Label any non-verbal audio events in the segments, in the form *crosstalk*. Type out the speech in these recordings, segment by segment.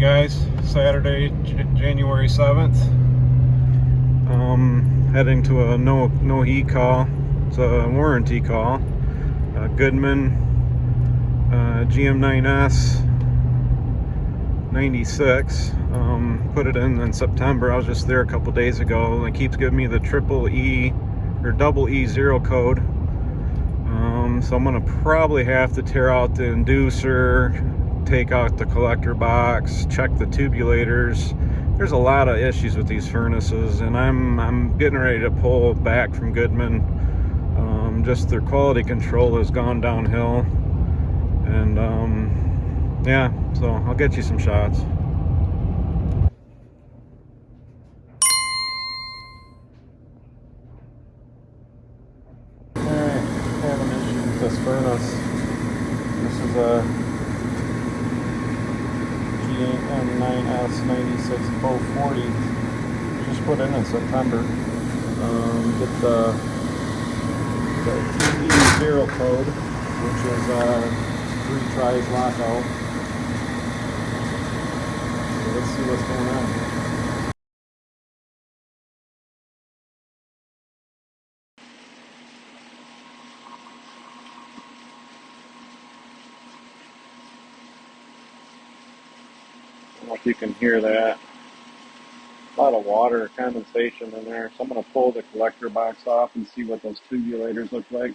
morning guys. Saturday january 7th um heading to a no no heat call. It's a warranty call. Uh, goodman uh, gm9s 96 um, put it in in september. I was just there a couple days ago and it keeps giving me the triple e or double e zero code. Um, so i'm gonna probably have to tear out the inducer take out the collector box, check the turbulators. There's a lot of issues with these furnaces and I'm, I'm getting ready to pull back from Goodman. Um, just their quality control has gone downhill. And um, yeah, so I'll get you some shots. Alright, have an issue with this furnace. This is a M9S96 Pro 40 just put in in September. Um, get the, the TE0 code, which is uh, three tries lockout. So let's see what's going on. know if you can hear that. A lot of water condensation in there. So I'm going to pull the collector box off and see what those turbulators look like.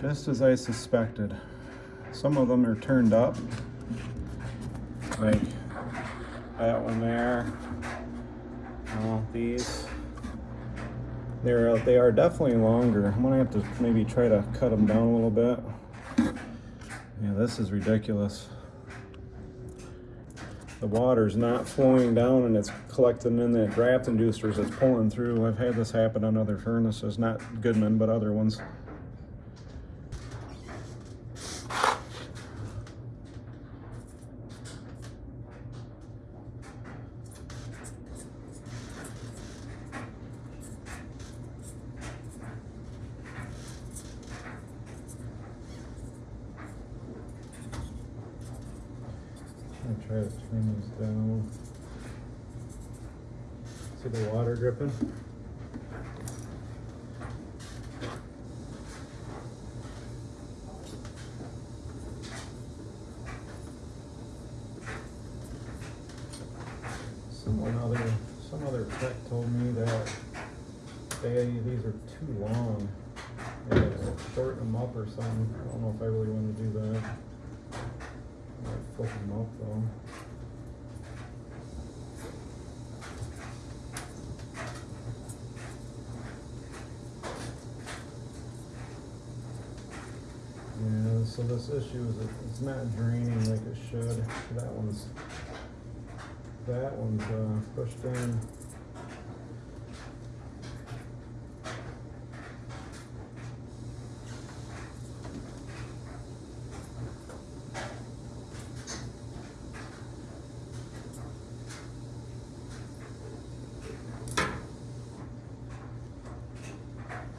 Just as I suspected. Some of them are turned up. Like that one there. Well, these. They're, they are definitely longer. I'm gonna have to maybe try to cut them down a little bit. Yeah, this is ridiculous. The water's not flowing down and it's collecting in the draft inducers. It's pulling through. I've had this happen on other furnaces, not Goodman, but other ones. I'm gonna try to turn these down. See the water dripping? Someone other, some other tech told me that they, these are too long. Gotta shorten them up or something. I don't know if I really want to do that. Up though. Yeah, so this issue is it's not draining like it should. That one's, that one's, uh, pushed in.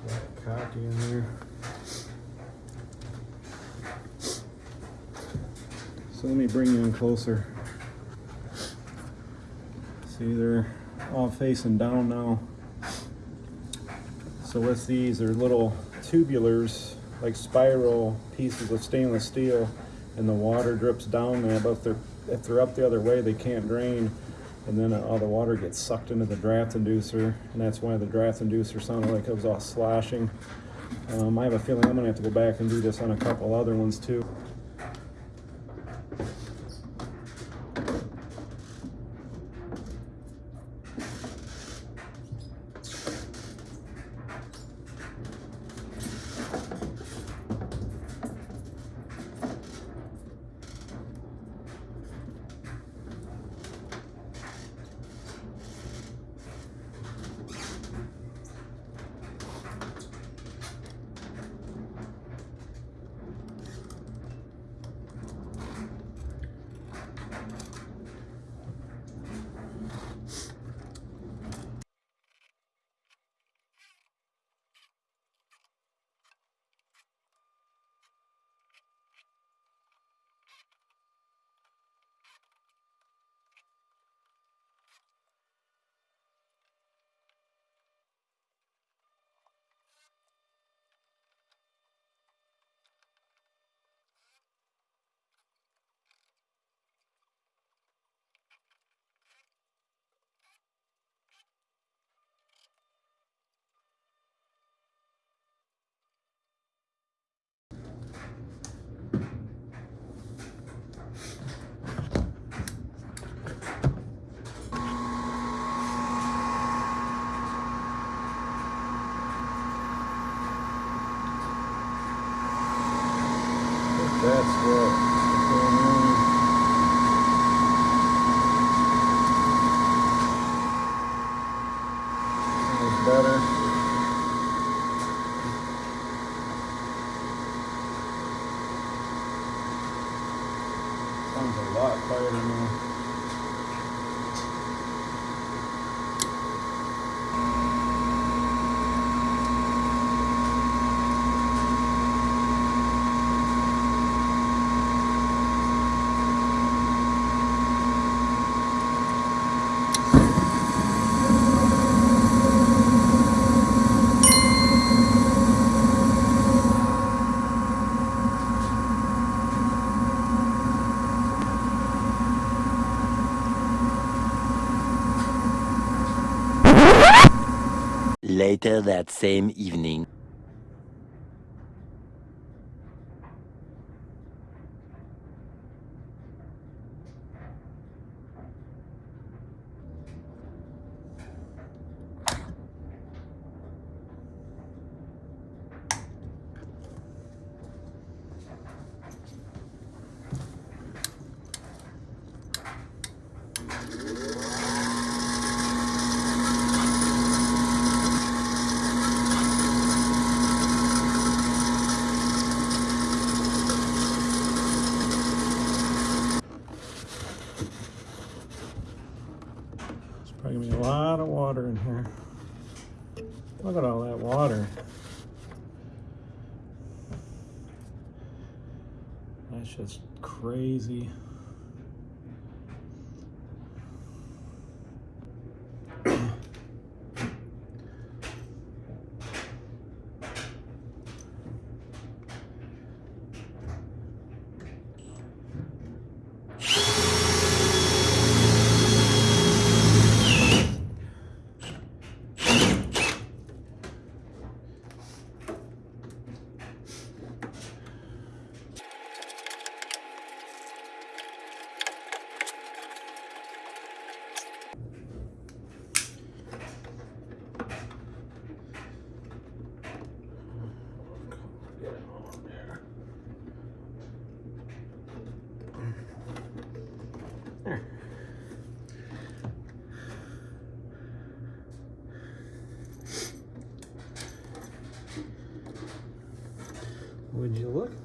Got cocky in there. Let me bring you in closer. See, they're all facing down now. So with these, they're little tubulars, like spiral pieces of stainless steel, and the water drips down there. But if they're if they're up the other way, they can't drain, and then all the water gets sucked into the draft inducer, and that's why the draft inducer sounded like it was all slashing. Um, I have a feeling I'm gonna have to go back and do this on a couple other ones too. Sounds a lot quieter now. Later that same evening. here. Look at all that water. That's just crazy. *clears throat*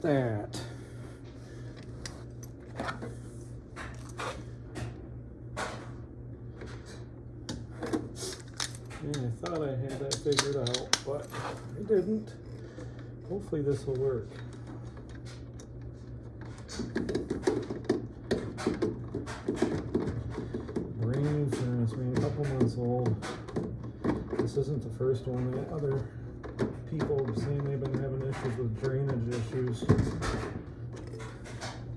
that. Yeah, I thought I had that figured out, but I didn't. Hopefully this will work. Brand new furnace, mean, a couple months old. This isn't the first one. The other people are saying they've been having issues with drainage issues.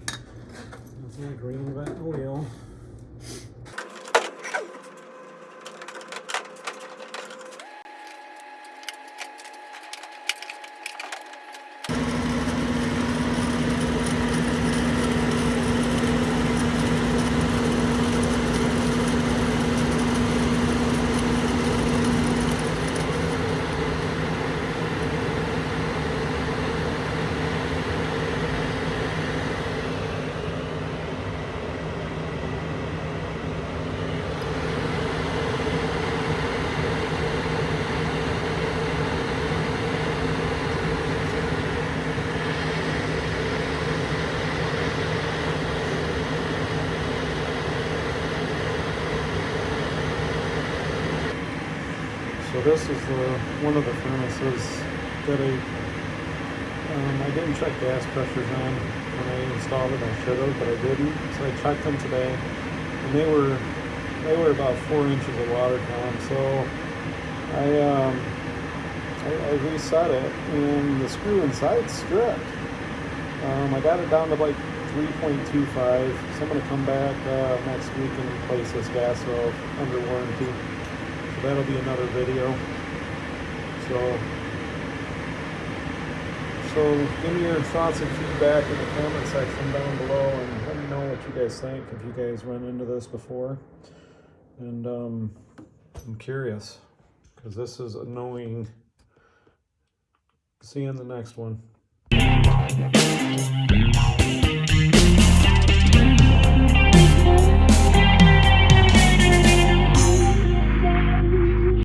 That's my green vent oh wheel. So this is the one of the furnaces that I um, I didn't check gas pressures on when I installed it. I should have, but I didn't. So I checked them today, and they were they were about four inches of water column. So I um, I, I reset it, and the screw inside stripped. Um, I got it down to like 3.25. So I'm gonna come back uh, next week and replace this gas valve under warranty that'll be another video. So, so give me your thoughts and feedback in the comment section down below and let me know what you guys think if you guys run into this before. And um, I'm curious because this is annoying. See you in the next one.